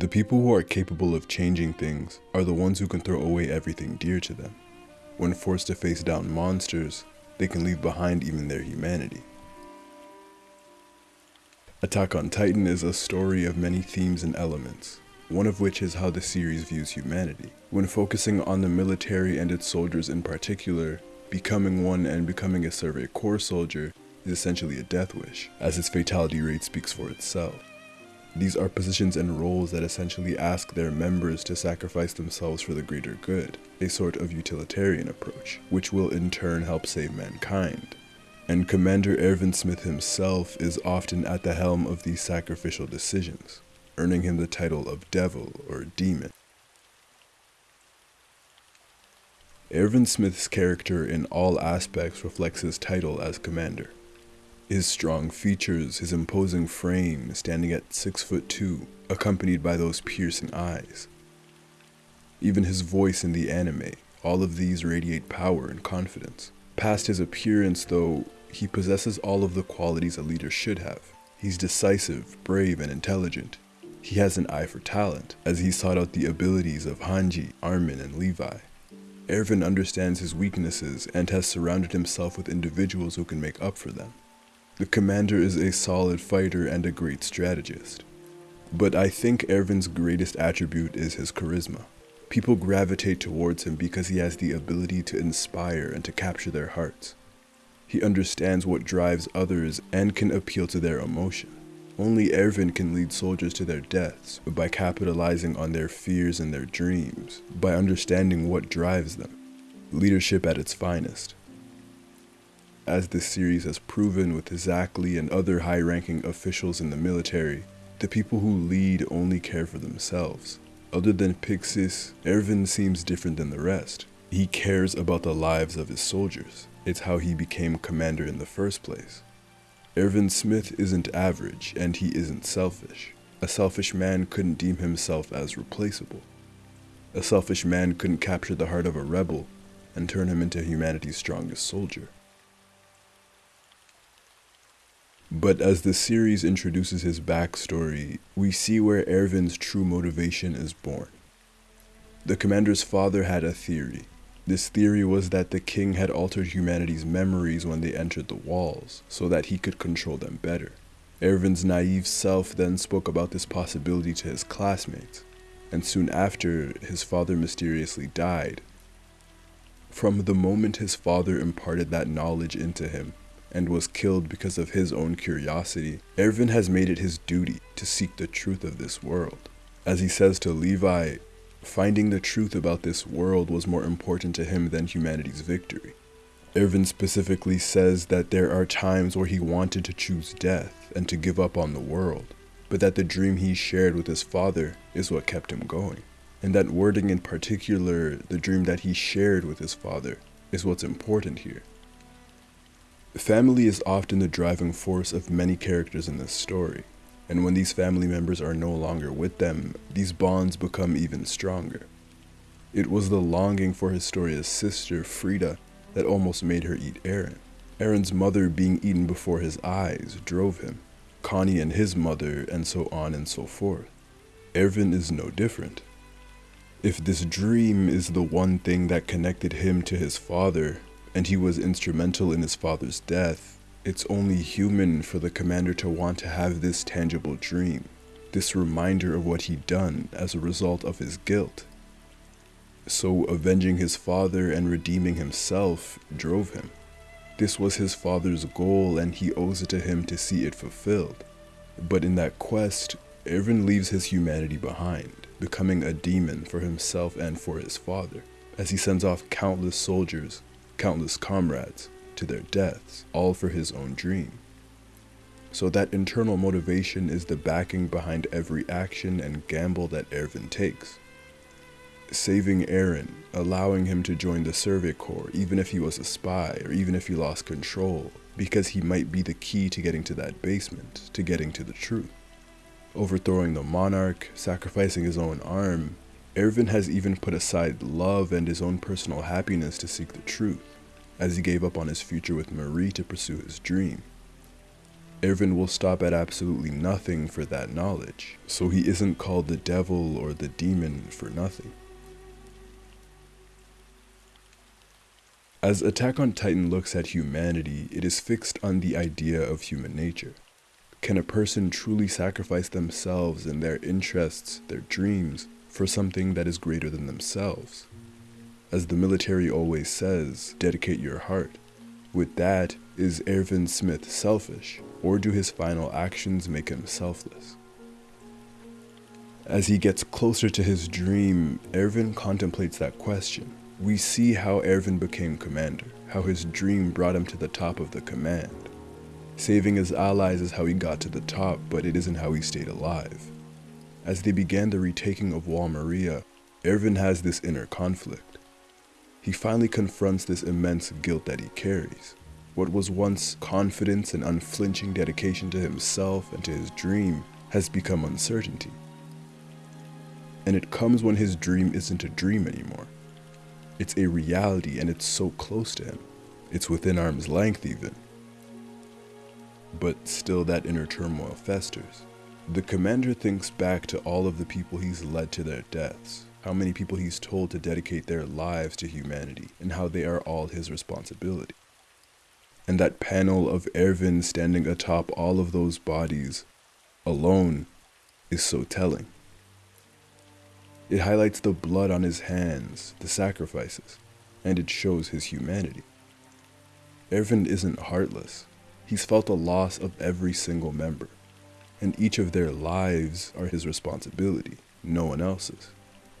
The people who are capable of changing things are the ones who can throw away everything dear to them. When forced to face down monsters, they can leave behind even their humanity. Attack on Titan is a story of many themes and elements, one of which is how the series views humanity. When focusing on the military and its soldiers in particular, becoming one and becoming a Survey Corps soldier is essentially a death wish, as its fatality rate speaks for itself. These are positions and roles that essentially ask their members to sacrifice themselves for the greater good, a sort of utilitarian approach, which will in turn help save mankind. And Commander Erwin Smith himself is often at the helm of these sacrificial decisions, earning him the title of Devil or Demon. Erwin Smith's character in all aspects reflects his title as commander. His strong features, his imposing frame, standing at 6 foot 2, accompanied by those piercing eyes. Even his voice in the anime, all of these radiate power and confidence. Past his appearance, though, he possesses all of the qualities a leader should have. He's decisive, brave, and intelligent. He has an eye for talent, as he sought out the abilities of Hanji, Armin, and Levi. Erwin understands his weaknesses and has surrounded himself with individuals who can make up for them. The commander is a solid fighter and a great strategist. But I think Erwin's greatest attribute is his charisma. People gravitate towards him because he has the ability to inspire and to capture their hearts. He understands what drives others and can appeal to their emotion. Only Erwin can lead soldiers to their deaths by capitalizing on their fears and their dreams, by understanding what drives them. Leadership at its finest as this series has proven with Zackly and other high-ranking officials in the military, the people who lead only care for themselves. Other than Pixis, Erwin seems different than the rest. He cares about the lives of his soldiers. It's how he became commander in the first place. Erwin Smith isn't average, and he isn't selfish. A selfish man couldn't deem himself as replaceable. A selfish man couldn't capture the heart of a rebel and turn him into humanity's strongest soldier. But as the series introduces his backstory, we see where Erwin's true motivation is born. The commander's father had a theory. This theory was that the king had altered humanity's memories when they entered the walls, so that he could control them better. Erwin's naive self then spoke about this possibility to his classmates, and soon after, his father mysteriously died. From the moment his father imparted that knowledge into him, and was killed because of his own curiosity, Erwin has made it his duty to seek the truth of this world. As he says to Levi, finding the truth about this world was more important to him than humanity's victory. Erwin specifically says that there are times where he wanted to choose death and to give up on the world, but that the dream he shared with his father is what kept him going. And that wording in particular, the dream that he shared with his father, is what's important here. Family is often the driving force of many characters in this story, and when these family members are no longer with them, these bonds become even stronger. It was the longing for Historia's sister, Frida, that almost made her eat Eren. Eren's mother being eaten before his eyes drove him, Connie and his mother, and so on and so forth. Erwin is no different. If this dream is the one thing that connected him to his father, and he was instrumental in his father's death, it's only human for the commander to want to have this tangible dream, this reminder of what he'd done as a result of his guilt. So avenging his father and redeeming himself drove him. This was his father's goal and he owes it to him to see it fulfilled. But in that quest, Erwin leaves his humanity behind, becoming a demon for himself and for his father, as he sends off countless soldiers countless comrades to their deaths, all for his own dream. So that internal motivation is the backing behind every action and gamble that Erwin takes. Saving Eren, allowing him to join the Survey Corps even if he was a spy or even if he lost control, because he might be the key to getting to that basement, to getting to the truth. Overthrowing the monarch, sacrificing his own arm, Erwin has even put aside love and his own personal happiness to seek the truth, as he gave up on his future with Marie to pursue his dream. Erwin will stop at absolutely nothing for that knowledge, so he isn't called the devil or the demon for nothing. As Attack on Titan looks at humanity, it is fixed on the idea of human nature. Can a person truly sacrifice themselves and their interests, their dreams, for something that is greater than themselves? As the military always says, dedicate your heart. With that, is Erwin Smith selfish, or do his final actions make him selfless? As he gets closer to his dream, Erwin contemplates that question. We see how Erwin became commander, how his dream brought him to the top of the command. Saving his allies is how he got to the top, but it isn't how he stayed alive. As they began the retaking of Wall Maria, Erwin has this inner conflict. He finally confronts this immense guilt that he carries. What was once confidence and unflinching dedication to himself and to his dream has become uncertainty. And it comes when his dream isn't a dream anymore. It's a reality and it's so close to him. It's within arm's length even. But still that inner turmoil festers. The commander thinks back to all of the people he's led to their deaths, how many people he's told to dedicate their lives to humanity, and how they are all his responsibility. And that panel of Erwin standing atop all of those bodies, alone, is so telling. It highlights the blood on his hands, the sacrifices, and it shows his humanity. Erwin isn't heartless. He's felt the loss of every single member, and each of their lives are his responsibility, no one else's.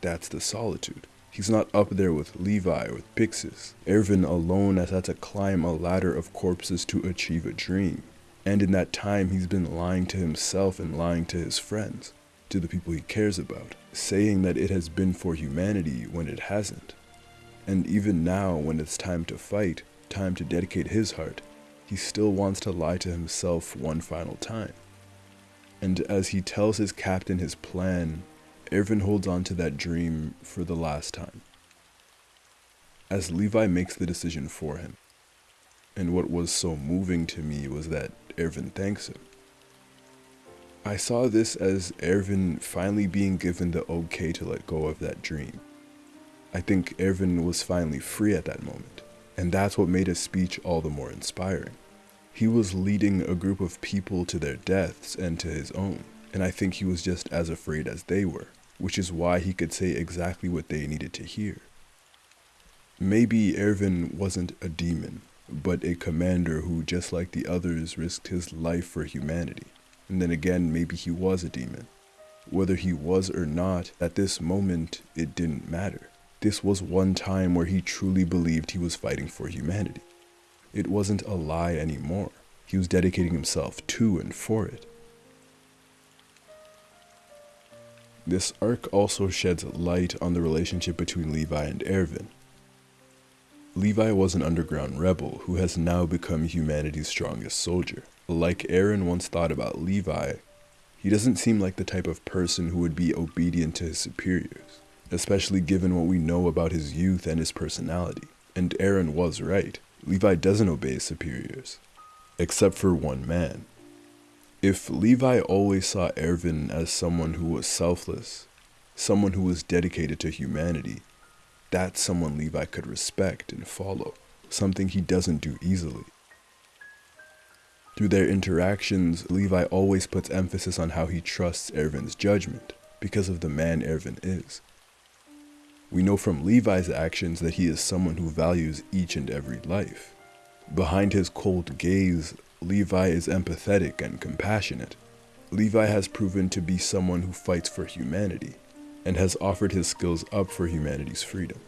That's the solitude. He's not up there with Levi or with Pixis. Erwin alone has had to climb a ladder of corpses to achieve a dream. And in that time, he's been lying to himself and lying to his friends to the people he cares about, saying that it has been for humanity when it hasn't. And even now, when it's time to fight, time to dedicate his heart, he still wants to lie to himself one final time. And as he tells his captain his plan, Erwin holds on to that dream for the last time. As Levi makes the decision for him. And what was so moving to me was that Erwin thanks him. I saw this as Erwin finally being given the okay to let go of that dream. I think Erwin was finally free at that moment, and that's what made his speech all the more inspiring. He was leading a group of people to their deaths and to his own, and I think he was just as afraid as they were, which is why he could say exactly what they needed to hear. Maybe Erwin wasn't a demon, but a commander who, just like the others, risked his life for humanity. And then again, maybe he was a demon. Whether he was or not, at this moment, it didn't matter. This was one time where he truly believed he was fighting for humanity. It wasn't a lie anymore. He was dedicating himself to and for it. This arc also sheds light on the relationship between Levi and Erwin. Levi was an underground rebel who has now become humanity's strongest soldier. Like Eren once thought about Levi, he doesn't seem like the type of person who would be obedient to his superiors, especially given what we know about his youth and his personality. And Eren was right. Levi doesn't obey his superiors, except for one man. If Levi always saw Erwin as someone who was selfless, someone who was dedicated to humanity, that's someone Levi could respect and follow, something he doesn't do easily. Through their interactions, Levi always puts emphasis on how he trusts Erwin's judgment, because of the man Erwin is. We know from Levi's actions that he is someone who values each and every life. Behind his cold gaze, Levi is empathetic and compassionate. Levi has proven to be someone who fights for humanity, and has offered his skills up for humanity's freedom.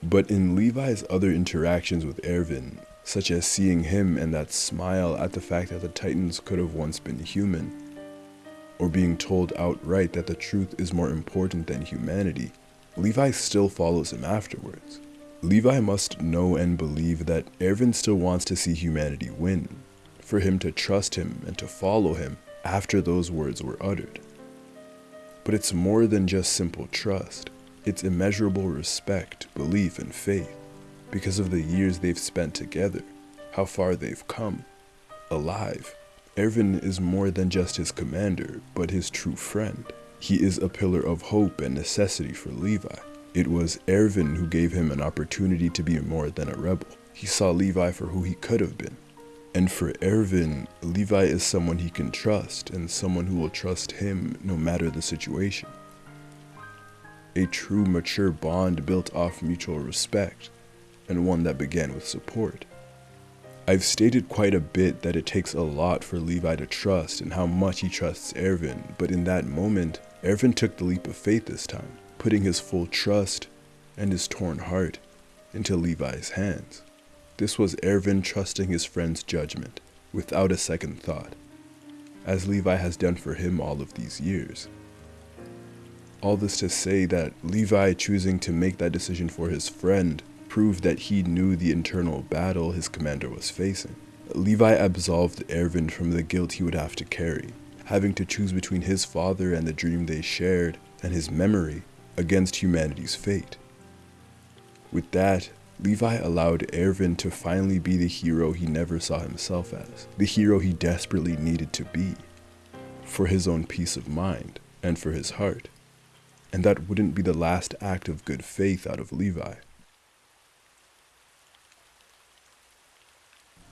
But in Levi's other interactions with Erwin, such as seeing him and that smile at the fact that the Titans could have once been human, or being told outright that the truth is more important than humanity, Levi still follows him afterwards. Levi must know and believe that Erwin still wants to see humanity win, for him to trust him and to follow him after those words were uttered. But it's more than just simple trust. It's immeasurable respect, belief, and faith because of the years they've spent together, how far they've come, alive. Erwin is more than just his commander, but his true friend. He is a pillar of hope and necessity for Levi. It was Erwin who gave him an opportunity to be more than a rebel. He saw Levi for who he could have been. And for Erwin, Levi is someone he can trust and someone who will trust him no matter the situation. A true mature bond built off mutual respect, and one that began with support. I've stated quite a bit that it takes a lot for Levi to trust and how much he trusts Erwin, but in that moment, Erwin took the leap of faith this time putting his full trust and his torn heart into Levi's hands. This was Erwin trusting his friend's judgment without a second thought, as Levi has done for him all of these years. All this to say that Levi choosing to make that decision for his friend proved that he knew the internal battle his commander was facing. Levi absolved Erwin from the guilt he would have to carry, having to choose between his father and the dream they shared and his memory against humanity's fate. With that, Levi allowed Erwin to finally be the hero he never saw himself as, the hero he desperately needed to be, for his own peace of mind and for his heart. And that wouldn't be the last act of good faith out of Levi.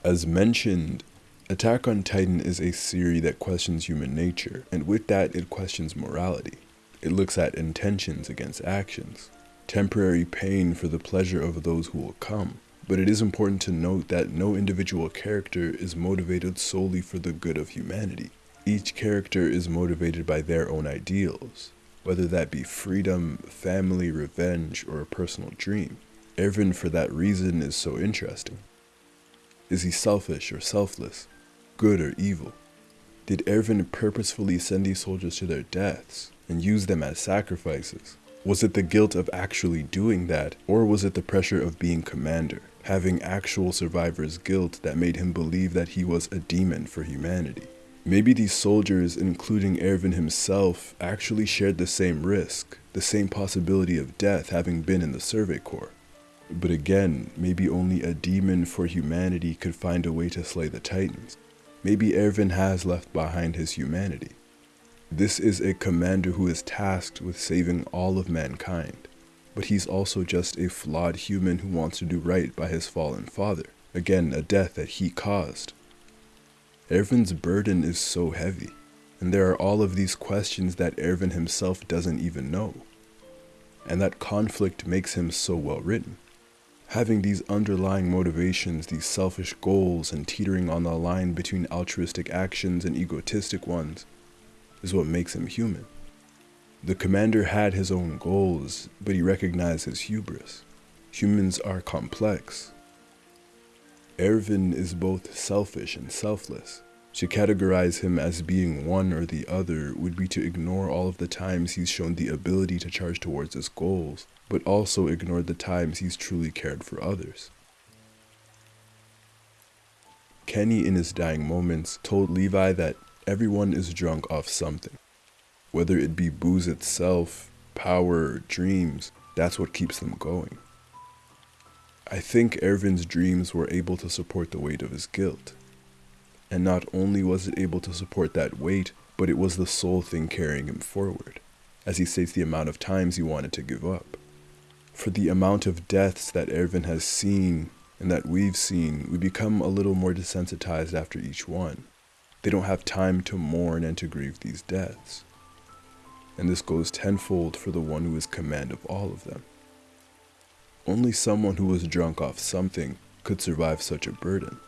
As mentioned, Attack on Titan is a series that questions human nature, and with that, it questions morality. It looks at intentions against actions, temporary pain for the pleasure of those who will come. But it is important to note that no individual character is motivated solely for the good of humanity. Each character is motivated by their own ideals, whether that be freedom, family, revenge, or a personal dream. Erwin, for that reason, is so interesting. Is he selfish or selfless? Good or evil? Did Erwin purposefully send these soldiers to their deaths? and use them as sacrifices? Was it the guilt of actually doing that, or was it the pressure of being commander, having actual survivor's guilt that made him believe that he was a demon for humanity? Maybe these soldiers, including Erwin himself, actually shared the same risk, the same possibility of death having been in the Survey Corps. But again, maybe only a demon for humanity could find a way to slay the Titans. Maybe Erwin has left behind his humanity. This is a commander who is tasked with saving all of mankind, but he's also just a flawed human who wants to do right by his fallen father. Again, a death that he caused. Erwin's burden is so heavy, and there are all of these questions that Erwin himself doesn't even know. And that conflict makes him so well written. Having these underlying motivations, these selfish goals, and teetering on the line between altruistic actions and egotistic ones is what makes him human. The commander had his own goals, but he recognized his hubris. Humans are complex. Erwin is both selfish and selfless. To categorize him as being one or the other would be to ignore all of the times he's shown the ability to charge towards his goals, but also ignore the times he's truly cared for others. Kenny, in his dying moments, told Levi that Everyone is drunk off something. Whether it be booze itself, power, dreams, that's what keeps them going. I think Erwin's dreams were able to support the weight of his guilt. And not only was it able to support that weight, but it was the sole thing carrying him forward, as he states the amount of times he wanted to give up. For the amount of deaths that Erwin has seen and that we've seen, we become a little more desensitized after each one. They don't have time to mourn and to grieve these deaths. And this goes tenfold for the one who is command of all of them. Only someone who was drunk off something could survive such a burden,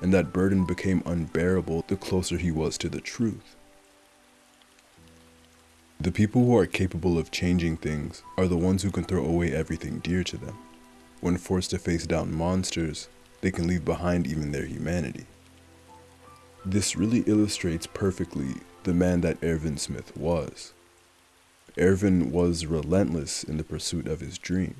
and that burden became unbearable the closer he was to the truth. The people who are capable of changing things are the ones who can throw away everything dear to them. When forced to face down monsters, they can leave behind even their humanity. This really illustrates perfectly the man that Erwin Smith was. Erwin was relentless in the pursuit of his dream.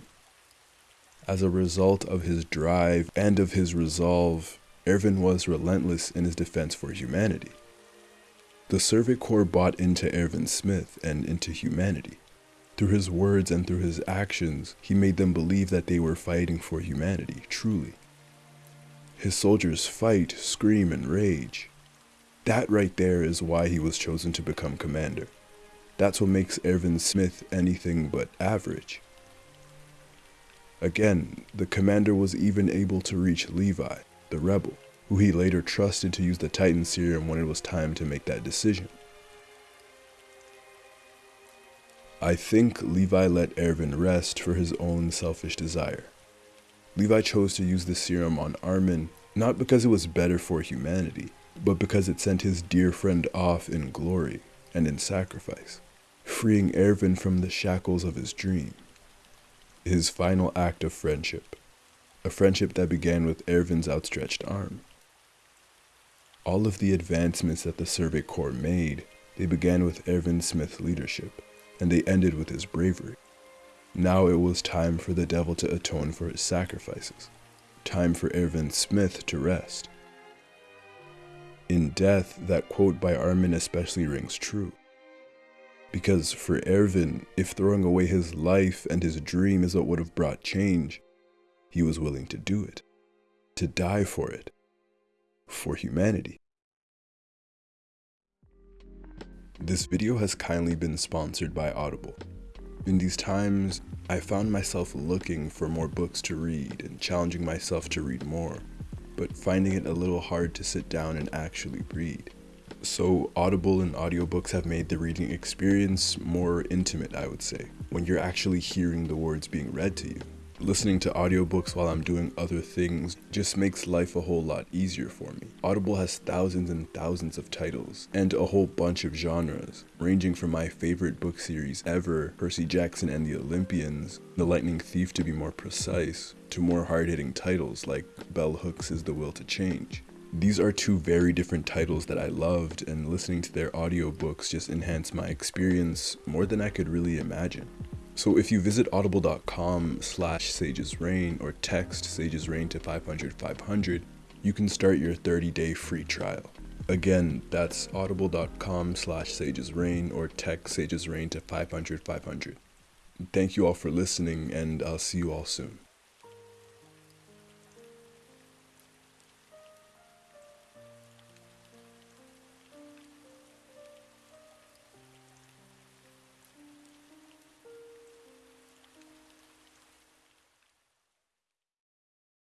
As a result of his drive and of his resolve, Erwin was relentless in his defense for humanity. The Survey Corps bought into Erwin Smith and into humanity. Through his words and through his actions, he made them believe that they were fighting for humanity, truly. His soldiers fight, scream, and rage. That right there is why he was chosen to become commander. That's what makes Erwin Smith anything but average. Again, the commander was even able to reach Levi, the rebel, who he later trusted to use the Titan serum when it was time to make that decision. I think Levi let Erwin rest for his own selfish desire. Levi chose to use the serum on Armin not because it was better for humanity, but because it sent his dear friend off in glory and in sacrifice, freeing Erwin from the shackles of his dream. His final act of friendship, a friendship that began with Erwin's outstretched arm. All of the advancements that the Survey Corps made, they began with Erwin Smith's leadership and they ended with his bravery. Now it was time for the devil to atone for his sacrifices. Time for Erwin Smith to rest. In death, that quote by Armin especially rings true. Because for Erwin, if throwing away his life and his dream is what would have brought change, he was willing to do it. To die for it. For humanity. This video has kindly been sponsored by Audible. In these times, I found myself looking for more books to read and challenging myself to read more, but finding it a little hard to sit down and actually read. So Audible and audiobooks have made the reading experience more intimate, I would say, when you're actually hearing the words being read to you. Listening to audiobooks while I'm doing other things just makes life a whole lot easier for me. Audible has thousands and thousands of titles and a whole bunch of genres, ranging from my favorite book series ever, Percy Jackson and the Olympians, The Lightning Thief to be more precise, to more hard-hitting titles like Bell Hooks is the Will to Change. These are two very different titles that I loved and listening to their audiobooks just enhanced my experience more than I could really imagine. So if you visit audible.com slash sagesrain or text sagesrain to 500 500, you can start your 30-day free trial. Again, that's audible.com slash sagesrain or text sagesrain to 500 500. Thank you all for listening and I'll see you all soon.